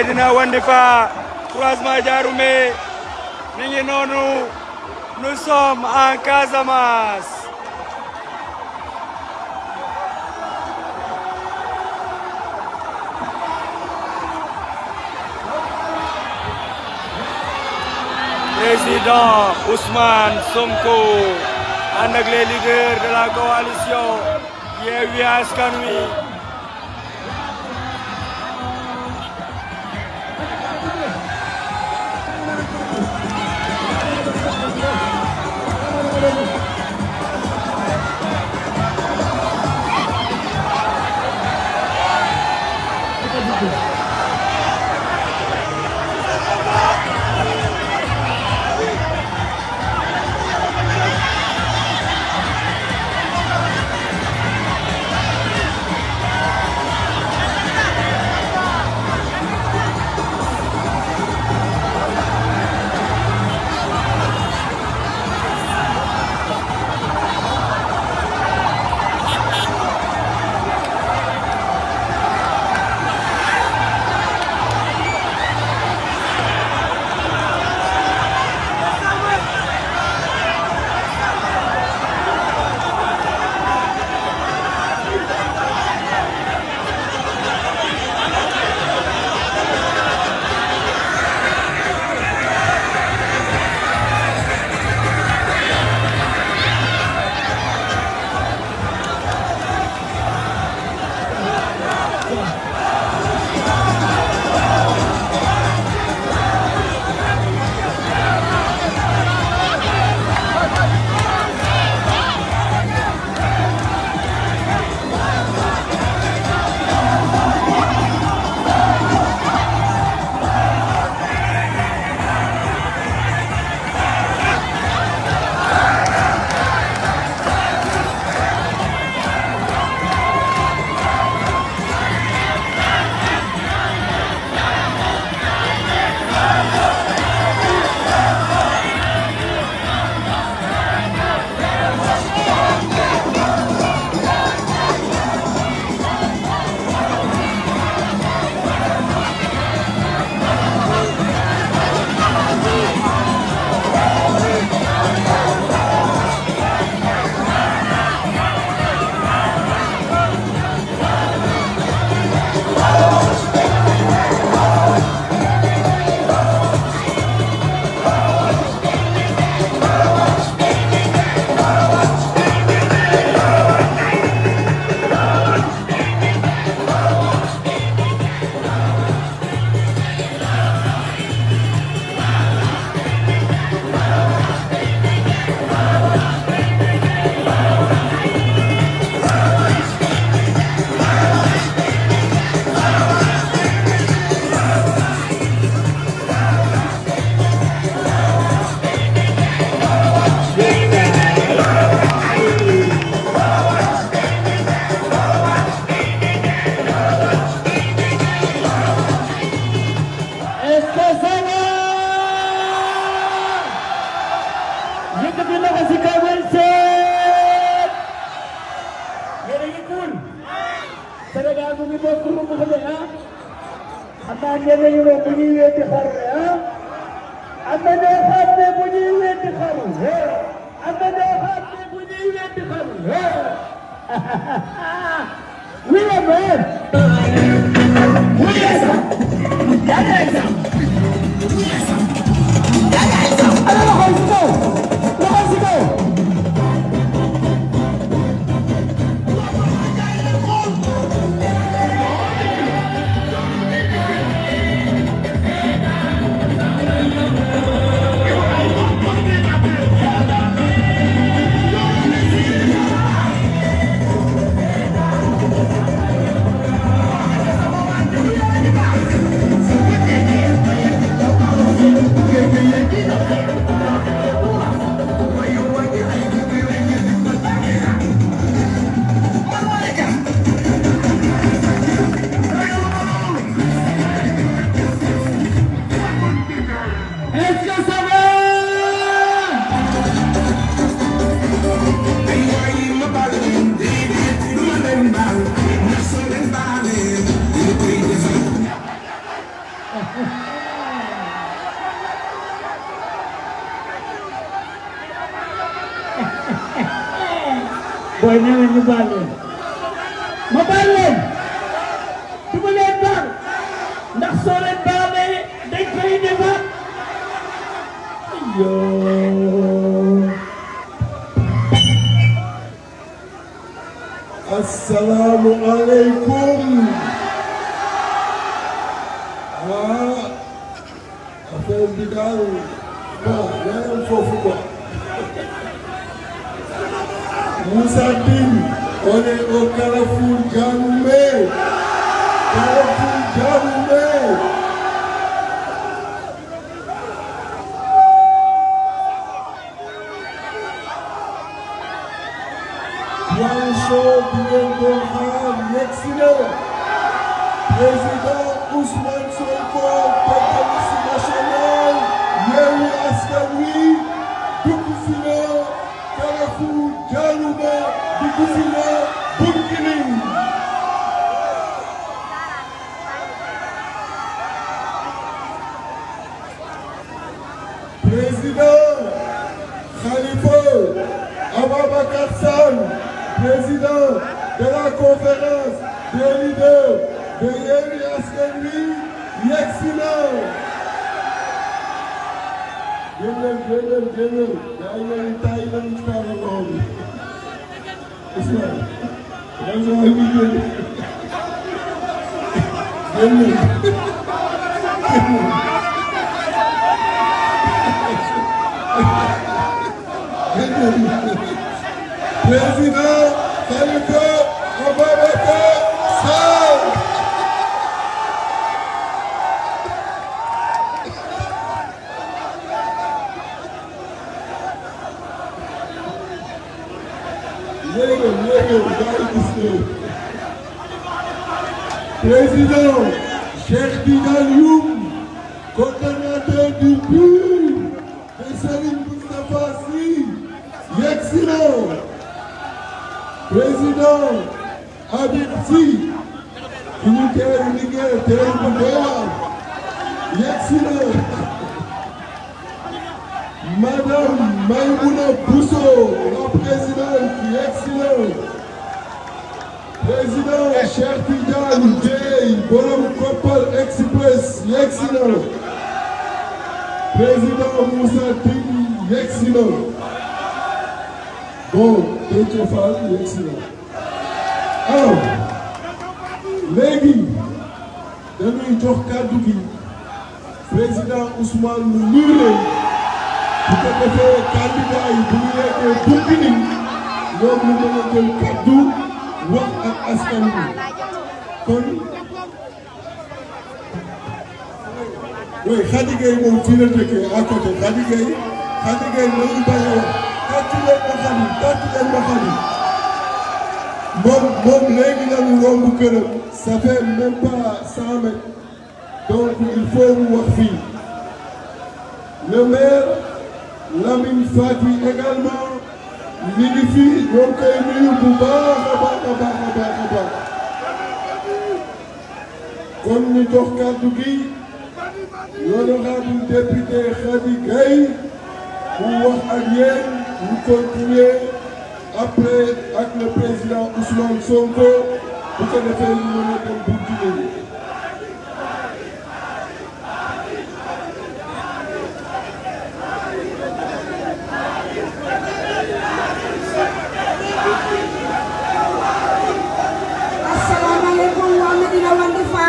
Medina Wandifa, croisement Diaroumé mi nonu noonu nous sommes en Casamance. Président Ousmane Sonko ànd ak les de la coalition Assalamu alaikum. Afẹ́ bí dárò bọ̀ lẹ́yìn fòfò bọ̀. Musa Dín, ó ní o kẹrẹ fún Janume. Kẹrẹ fún Janume. Sinan, Prezident Usman. Yewwi Askan Wi yegsi na. génnal génnal génnal yaa ngi leen di taay leen ci kaw loxo bi président Cheikh Tidiane Youm coordonnateur du PUR de Serigne Moustapha na. Président Habib bu doy waar yegsi na. Madame Maïmouna Bousso, la présidente na président Cheikh Tidiane Dièye borom Kopal Express yegsi na. Président Moussa Tine yegsi na. Bon Déthié Fall yegsi na. Alors léegi dañuy jox kàddu gi. Président Ousmane leen bu ko defee candidat yi bu ñu yeggee Bounkiling ñoom ñu kaddu oui Khady Gueye moom fii à côté. A ça fait même pas cent mètres. Donc il faut fii. Le maire Lamine Fati également mi ngi fi ñoo ngi koy nuyu bu baax a baax a baax a baax a baax kon kàddu gi l'honorable député mu wax ak yéen ñu continuer après ak le président Ousmane Sonko ko defee ñu mën a dem Bounkiling asalaamaaleykum waa Medina Wandifa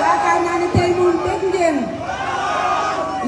yaakaar naa ne tey moom dégg ngeen li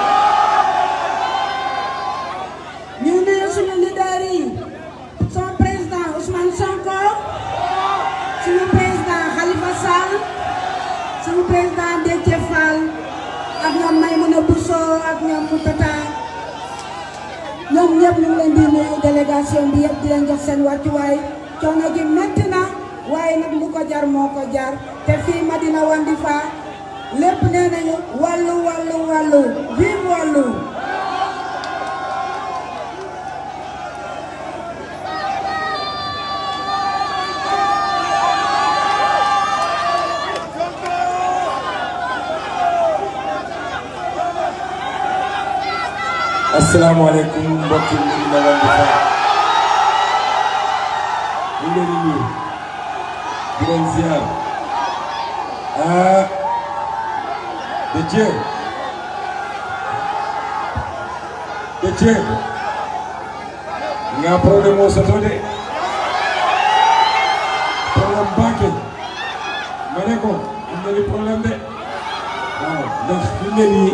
ñëpp ñu ngi leen di nuyu délégation bi yëpp di leen jox seen wàccuwaay coono gi métti na waaye nag lu ko jar. Moo jar te fii Madina Wandifa lépp nee nañu wàllu wàllu asalaamaaleykum mbokki Medina Wandifa ñu ngi leen di nuyu di leen ziar. Ah Déthié Déthié nga problème problème de. Waaw nii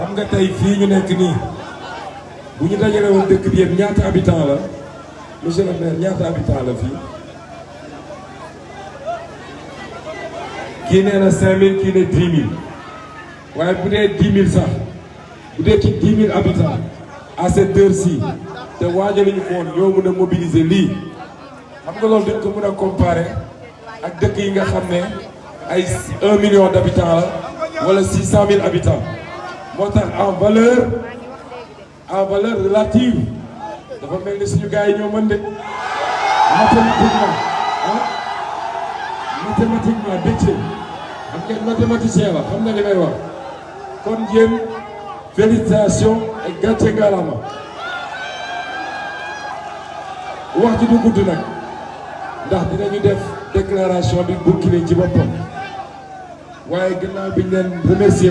xam nga tey fii ñu nekk nii bu ñu dajale dëkk bi yëpp ñaata habitant la? Monsieur le maire ñaata la fii? Kii nee na 5000 kii ne 10 000 waaye bu dee 10 000 sax bu dee ci 10 000 habitants à cette heure-ci te waajaluñu ko woon ñoo mën a mobiliser lii. Xam nga loolu dañ ko mën a comparer ak dëkk yi nga xam ne ay 1 million d'habitants la wala 600 000 habitants. En valeur en valeur relative. Dafa suñu mathématiquement ah mathématiquement xam mathématicien la xam na li may wax. Kon yéen et gàcce du gudd nag ndax déclaration bi ci boppam. Remercier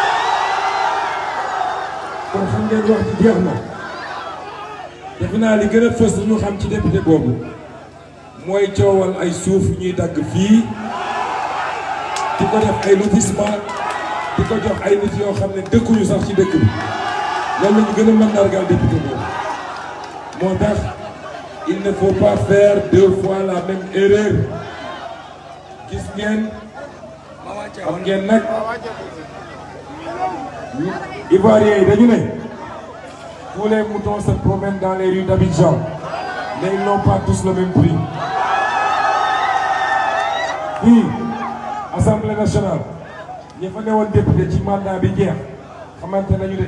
ngeen wax ci jeex il ne faut pas faire deux fois la même erreur. Ivoiriens yi dañu ne tous les moutons se promènent dans les rues d'Abidjan. Mais ils n'ont pas tous le même prix. Fii assemblée nationale. Ñi fa newoon député ci mandat bi jeex xamante nañu de.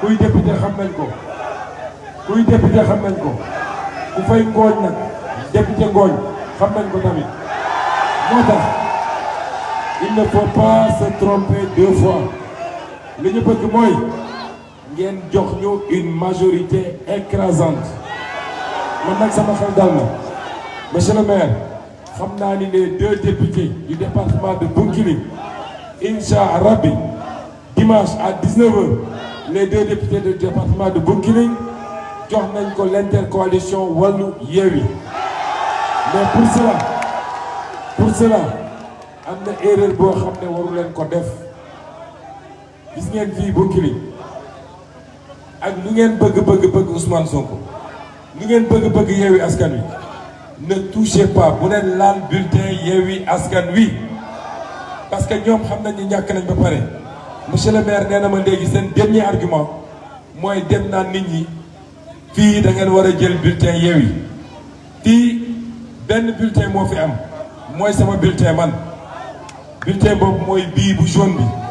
Kuy député xam nañ ko. Kuy député xam nañ ko. Ku fay ngooñ nag député ngooñ xam nañ ko il ne faut pas se tromper deux fois. Li ñu bëgg ngeen jox ñu une majorité écrasante. Monsieur le maire xam naa ni les deux députés du département de Bounkiling incha rabbi dimanche à 19h les deux députés du département de Bounkiling jox nañ ko l'intercoalition Wallu Yewwi. Mais pour cela pour cela am na erreur boo xam ne waru ak lu ngeen bëgg Ousmane Sonko ne touchez pas bu leen laal bulletin parce que ñoom xam nañ ni nañ monsieur le maire nee na dernier argument mooy dem naan nit ñi fii da ngeen bulletin Yewwi. Fii benn bulletin fi am bulletin man. Bulletin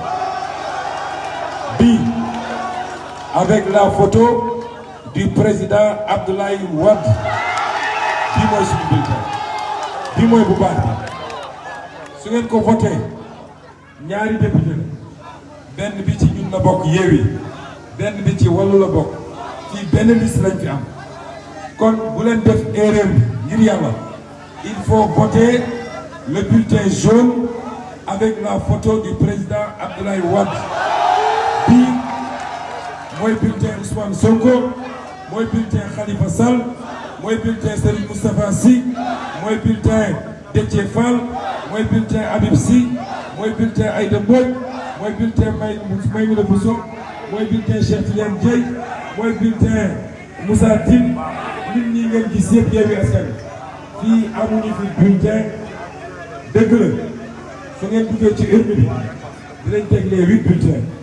avec la photo du président Abdoulaye Wade. Bii mooy suñu bulletin bii mooy bu baax bi. Su ngeen ko voté ñaari député la. Benn bi ci ñun la bokk Yewwi benn bi ci Wallu la bokk. Fii benn liste lañ fi am. Kon bu def erreur ngir il faut voter le bulletin jaune avec la photo du président Abdoulaye Wade mooy bulletin Ousmane Sonko mooy bulletin Khalifa Sall mooy bulletin Serigne Moustapha Sy mooy bulletin Déthié Fall mooy bulletin Habib Sy mooy bulletin Aïda Mbodj mooy bulletin May Maïmouna Bousso mooy bulletin Cheikh Tidiane Dièye mooy bulletin Moussa Tine. Nit ñi ngeen gis yëpp Yewwi Askan bulletin. La. Su ngeen duggee ci urne huit bulletins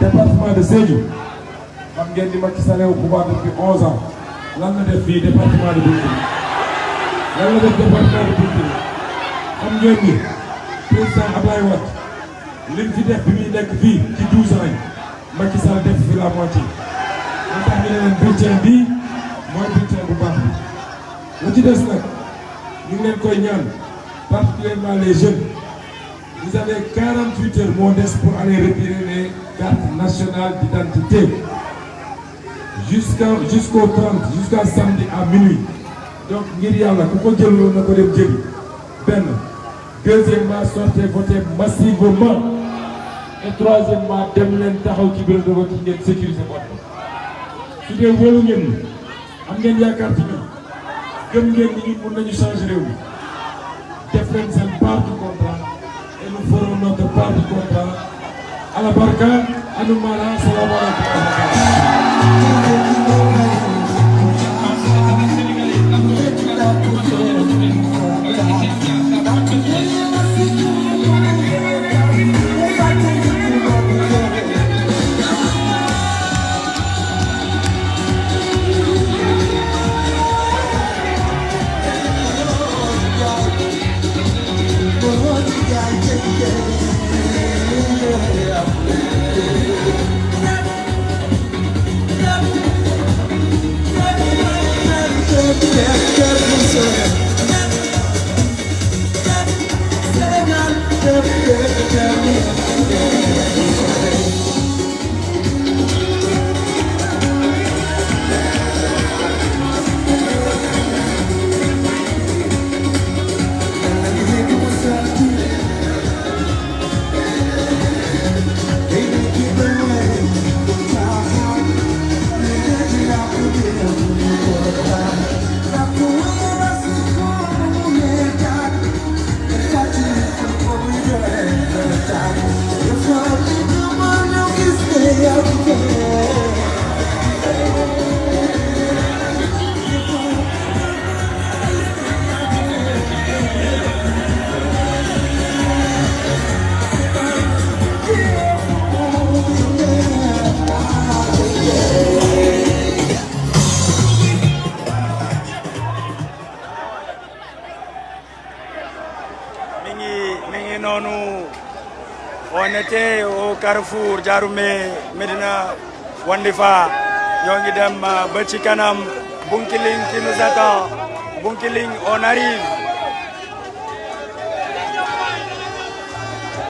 département de Sédhiou. Xam ngeen ni Macky Sall au pouvoir depuis 11 ans. Lan la def fii département de Bounkiling lan la def département de Bounkiling xam ngeen ni président Ablaye Wade lim fi def bi muy nekk fii ci 12 ans yi Macky Sall def fi la moitié. Moo tax ñu ne leen bulletin bii mooy bu baax bi. La ci des nag ñu ngi koy ñaan particulièrement les jeunes. Vous avez 48 heures moo des pour aller retirer les cartes nationales d'identité. Jusqu'au 30 jusqu'à samedi à minuit. Donc ngir yàlla deuxièmement sortez voter massivement. Et troisièmement dem de vote yi ngeen sécuriser ferons notre part du contrat à la on était au Carrefour Diaroumé Medina Wandifa. Ñoo ngi dem uh, ba ci kanam. Bunkiling qui nous attend. Bounkiling on arrive.